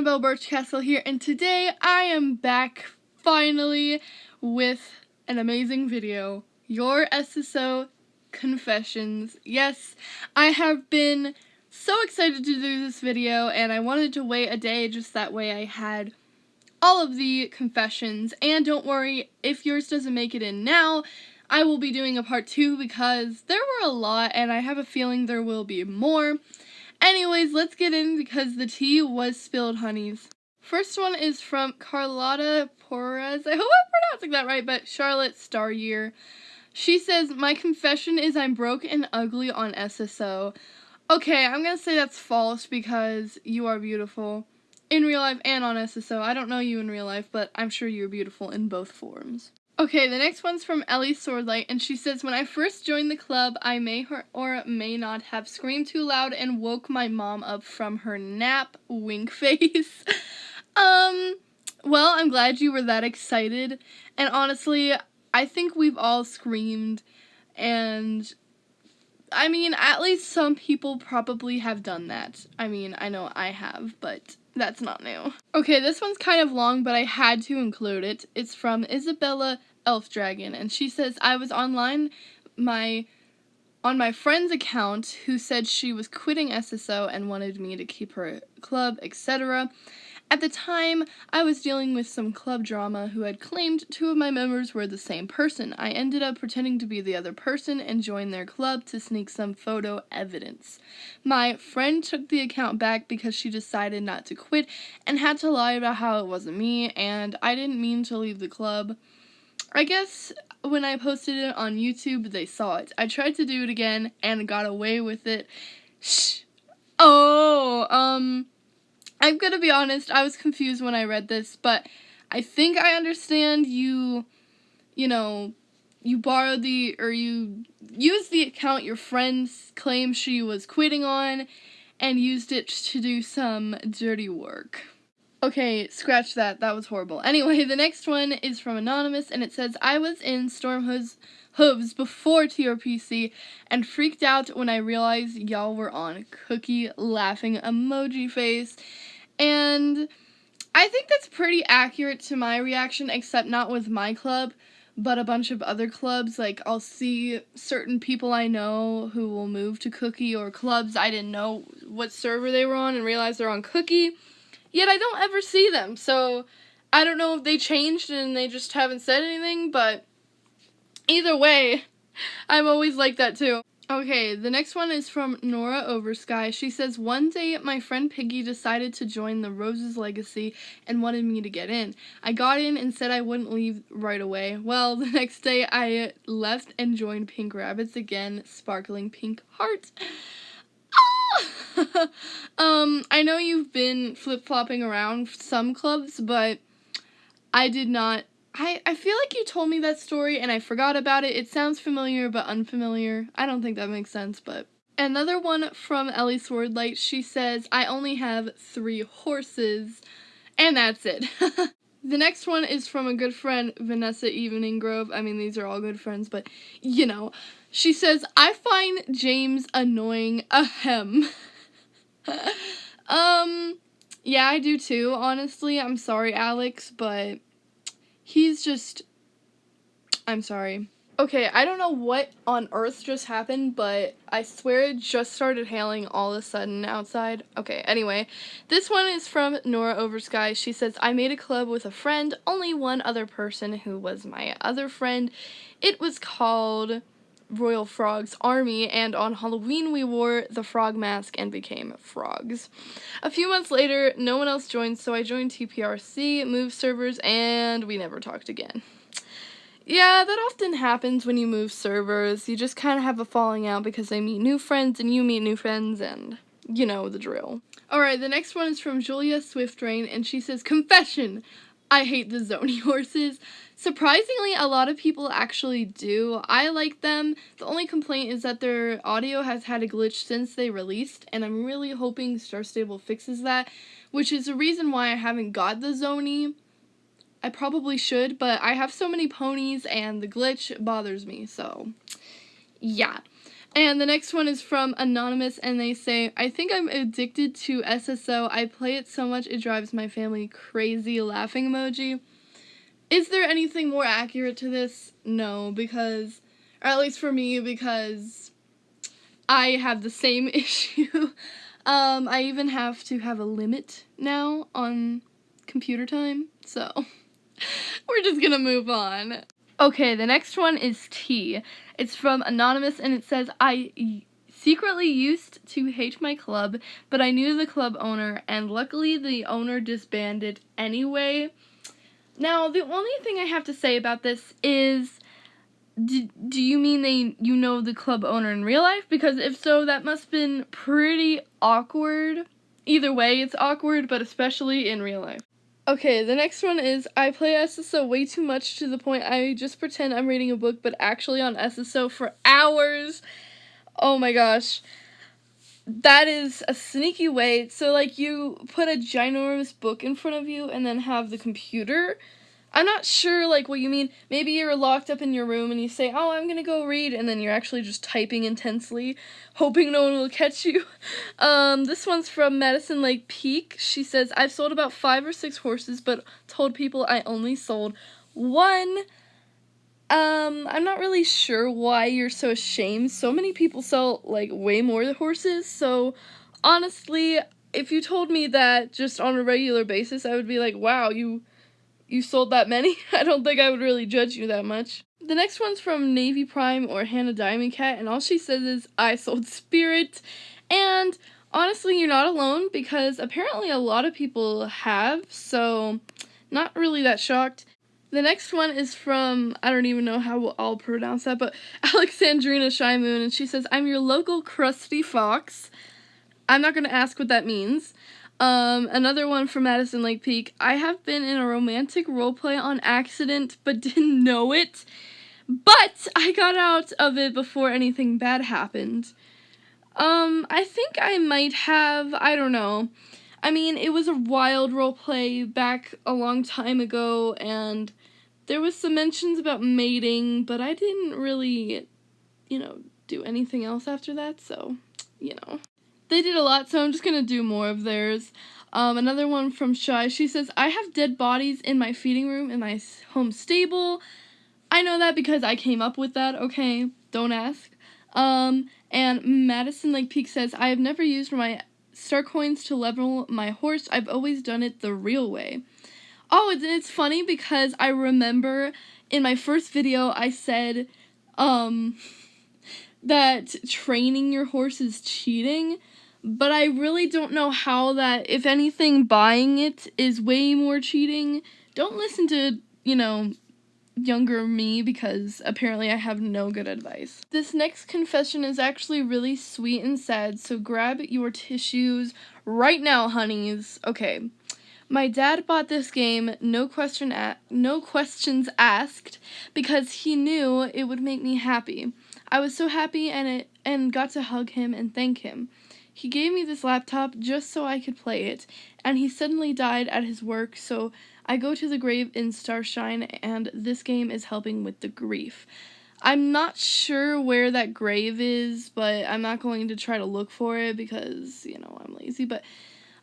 Annabelle Birchcastle here, and today I am back finally with an amazing video. Your SSO Confessions. Yes, I have been so excited to do this video, and I wanted to wait a day just that way I had all of the confessions. And don't worry, if yours doesn't make it in now, I will be doing a part two because there were a lot, and I have a feeling there will be more. Anyways, let's get in because the tea was spilled, honeys. First one is from Carlotta Porres. I hope I'm pronouncing that right, but Charlotte Staryear. She says, My confession is I'm broke and ugly on SSO. Okay, I'm gonna say that's false because you are beautiful. In real life and on SSO. I don't know you in real life, but I'm sure you're beautiful in both forms. Okay, the next one's from Ellie Swordlight, and she says, When I first joined the club, I may or may not have screamed too loud and woke my mom up from her nap, wink face. um, well, I'm glad you were that excited, and honestly, I think we've all screamed, and I mean, at least some people probably have done that. I mean, I know I have, but that's not new. Okay, this one's kind of long, but I had to include it. It's from Isabella Elf Dragon, and she says, I was online my on my friend's account who said she was quitting SSO and wanted me to keep her club, etc. At the time, I was dealing with some club drama who had claimed two of my members were the same person. I ended up pretending to be the other person and joined their club to sneak some photo evidence. My friend took the account back because she decided not to quit and had to lie about how it wasn't me, and I didn't mean to leave the club. I guess when I posted it on YouTube, they saw it. I tried to do it again and got away with it. Shh. Oh, um, I'm gonna be honest, I was confused when I read this, but I think I understand you, you know, you borrowed the, or you used the account your friends claim she was quitting on and used it to do some dirty work. Okay, scratch that. That was horrible. Anyway, the next one is from Anonymous, and it says, I was in Storm Hooves, before TRPC and freaked out when I realized y'all were on Cookie laughing emoji face. And I think that's pretty accurate to my reaction, except not with my club, but a bunch of other clubs. Like, I'll see certain people I know who will move to Cookie or clubs I didn't know what server they were on and realize they're on Cookie. Yet I don't ever see them, so I don't know if they changed and they just haven't said anything, but either way, I'm always like that too. Okay, the next one is from Nora Oversky. She says, One day my friend Piggy decided to join the Roses Legacy and wanted me to get in. I got in and said I wouldn't leave right away. Well, the next day I left and joined Pink Rabbits again, sparkling pink heart. Ah! um, I know you've been flip-flopping around some clubs, but I did not I, I feel like you told me that story and I forgot about it. It sounds familiar but unfamiliar. I don't think that makes sense, but. Another one from Ellie Swordlight, she says, I only have three horses, and that's it. the next one is from a good friend, Vanessa Evening Grove. I mean, these are all good friends, but you know. She says, I find James annoying, ahem. um, yeah, I do too, honestly. I'm sorry, Alex, but He's just. I'm sorry. Okay, I don't know what on earth just happened, but I swear it just started hailing all of a sudden outside. Okay, anyway, this one is from Nora Oversky. She says, I made a club with a friend, only one other person who was my other friend. It was called Royal Frog's army, and on Halloween we wore the frog mask and became frogs. A few months later, no one else joined, so I joined TPRC, moved servers, and we never talked again. Yeah, that often happens when you move servers. You just kind of have a falling out because they meet new friends and you meet new friends and you know the drill. Alright, the next one is from Julia Swiftrain and she says, Confession! I hate the Zoni horses. Surprisingly, a lot of people actually do. I like them. The only complaint is that their audio has had a glitch since they released, and I'm really hoping Star Stable fixes that, which is the reason why I haven't got the Zoni. I probably should, but I have so many ponies and the glitch bothers me, so yeah. And the next one is from Anonymous, and they say, I think I'm addicted to SSO. I play it so much it drives my family crazy. Laughing emoji. Is there anything more accurate to this? No, because, or at least for me, because I have the same issue. um, I even have to have a limit now on computer time, so we're just gonna move on. Okay, the next one is T. It's from Anonymous and it says, I secretly used to hate my club, but I knew the club owner and luckily the owner disbanded anyway. Now, the only thing I have to say about this is do, do you mean they you know the club owner in real life? Because if so, that must have been pretty awkward. Either way, it's awkward, but especially in real life. Okay, the next one is I play SSO way too much to the point I just pretend I'm reading a book, but actually on SSO for hours. Oh my gosh. That is a sneaky way. So, like, you put a ginormous book in front of you and then have the computer I'm not sure like what you mean. Maybe you're locked up in your room and you say, "Oh, I'm going to go read." And then you're actually just typing intensely, hoping no one will catch you. Um, this one's from Madison Lake Peak. She says, "I've sold about 5 or 6 horses, but told people I only sold one." Um, I'm not really sure why you're so ashamed. So many people sell like way more horses. So, honestly, if you told me that just on a regular basis, I would be like, "Wow, you you sold that many. I don't think I would really judge you that much. The next one's from Navy Prime or Hannah Diamond Cat, and all she says is, I sold Spirit. And honestly, you're not alone because apparently a lot of people have, so not really that shocked. The next one is from, I don't even know how I'll pronounce that, but Alexandrina Shy Moon, and she says, I'm your local crusty fox. I'm not going to ask what that means. Um, another one from Madison Lake Peak. I have been in a romantic roleplay on accident, but didn't know it. But I got out of it before anything bad happened. Um, I think I might have, I don't know. I mean, it was a wild roleplay back a long time ago, and there was some mentions about mating, but I didn't really, you know, do anything else after that, so, you know they did a lot, so I'm just gonna do more of theirs. Um, another one from Shy. She says, I have dead bodies in my feeding room in my home stable. I know that because I came up with that, okay? Don't ask. Um, and Madison Lake Peak says, I have never used my star coins to level my horse. I've always done it the real way. Oh, it's, it's funny because I remember in my first video I said, um, that training your horse is cheating but I really don't know how that, if anything, buying it is way more cheating. Don't listen to, you know, younger me because apparently I have no good advice. This next confession is actually really sweet and sad, so grab your tissues right now, honeys. Okay. My dad bought this game, no question no questions asked, because he knew it would make me happy. I was so happy and it and got to hug him and thank him. He gave me this laptop just so I could play it, and he suddenly died at his work, so I go to the grave in Starshine, and this game is helping with the grief. I'm not sure where that grave is, but I'm not going to try to look for it because, you know, I'm lazy, but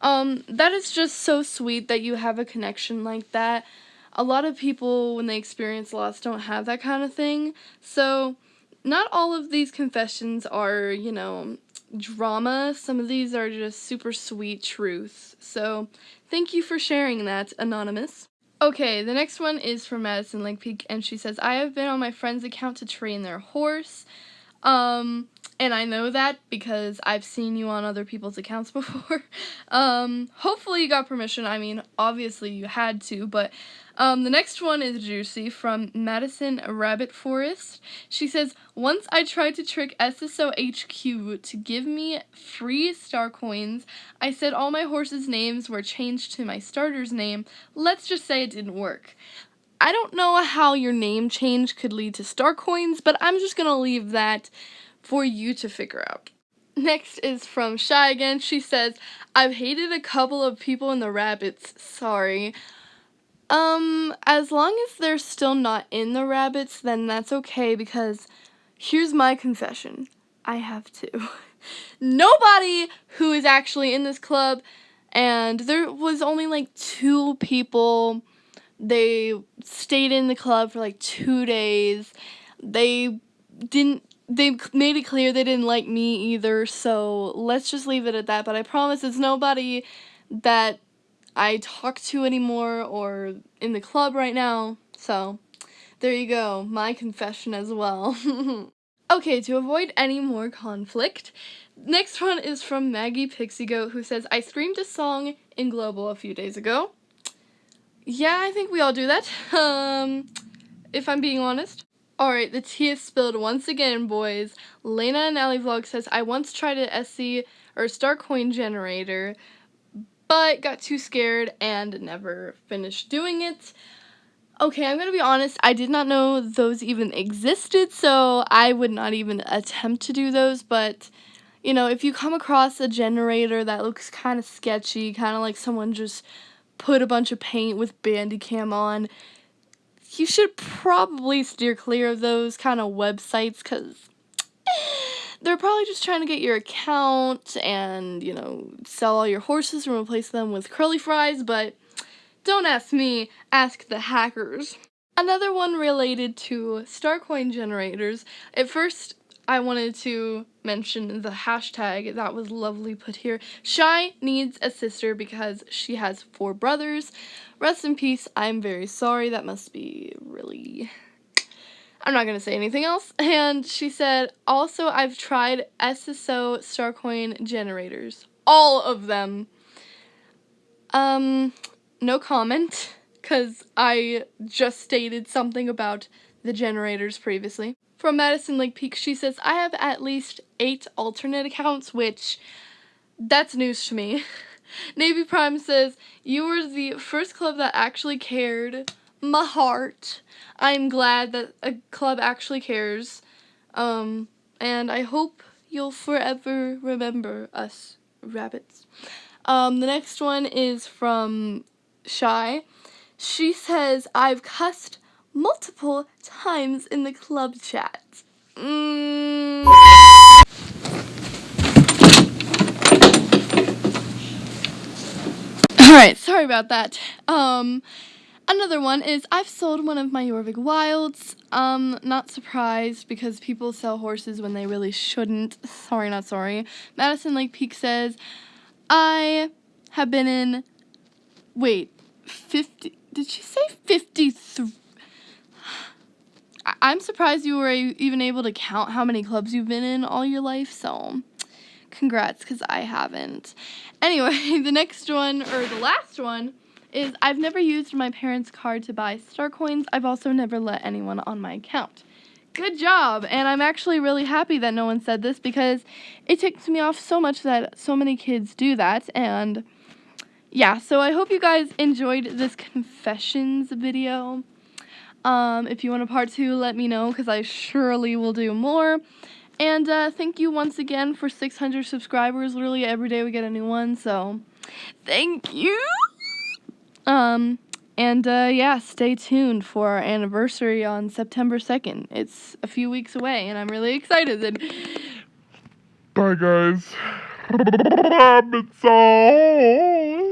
um that is just so sweet that you have a connection like that. A lot of people when they experience loss don't have that kind of thing. So, not all of these confessions are, you know, drama. Some of these are just super sweet truths. So thank you for sharing that, Anonymous. Okay, the next one is from Madison Lake Peak, and she says, I have been on my friend's account to train their horse. Um, and I know that because I've seen you on other people's accounts before. um, hopefully you got permission. I mean, obviously you had to, but um, the next one is Juicy from Madison Rabbit Forest. She says, Once I tried to trick SSO HQ to give me free star coins. I said all my horses' names were changed to my starter's name. Let's just say it didn't work. I don't know how your name change could lead to star coins, but I'm just gonna leave that for you to figure out. Next is from Shy again. She says, I've hated a couple of people in the rabbits. Sorry. Um, as long as they're still not in the rabbits, then that's okay because here's my confession. I have to. Nobody who is actually in this club, and there was only like two people. They stayed in the club for like two days. They didn't they made it clear they didn't like me either, so let's just leave it at that. But I promise it's nobody that I talk to anymore or in the club right now. So there you go, my confession as well. okay, to avoid any more conflict, next one is from Maggie Pixie Goat who says, I screamed a song in Global a few days ago. Yeah, I think we all do that, um, if I'm being honest. Alright, the tea is spilled once again, boys. Lena and Allie Vlog says, I once tried an SC or Star Coin generator, but got too scared and never finished doing it. Okay, I'm gonna be honest, I did not know those even existed, so I would not even attempt to do those, but, you know, if you come across a generator that looks kind of sketchy, kind of like someone just put a bunch of paint with Bandicam on, you should probably steer clear of those kind of websites because they're probably just trying to get your account and, you know, sell all your horses and replace them with curly fries, but don't ask me, ask the hackers. Another one related to Starcoin generators. At first, I wanted to mention the hashtag that was lovely put here. Shy needs a sister because she has four brothers. Rest in peace. I'm very sorry. That must be really. I'm not going to say anything else. And she said, also, I've tried SSO Starcoin generators. All of them. Um, no comment, because I just stated something about the generators previously. From Madison Lake Peak, she says, I have at least eight alternate accounts, which that's news to me. Navy Prime says, You were the first club that actually cared. My heart. I'm glad that a club actually cares. Um, and I hope you'll forever remember us rabbits. Um, the next one is from Shy. She says, I've cussed multiple times in the club chat. Mm. Alright, sorry about that. Um, another one is I've sold one of my Jorvik Wilds. Um, not surprised because people sell horses when they really shouldn't. Sorry, not sorry. Madison Lake Peak says, I have been in, wait, 50, did she say 53? I'm surprised you were even able to count how many clubs you've been in all your life, so congrats, because I haven't. Anyway, the next one, or the last one, is I've never used my parents' card to buy star coins. I've also never let anyone on my account. Good job! And I'm actually really happy that no one said this because it ticks me off so much that so many kids do that, and yeah, so I hope you guys enjoyed this confessions video. Um, if you want a part two, let me know because I surely will do more. And uh, thank you once again for 600 subscribers. Literally every day we get a new one, so thank you. Um, and uh, yeah, stay tuned for our anniversary on September 2nd. It's a few weeks away, and I'm really excited. And Bye, guys. Rabbit song.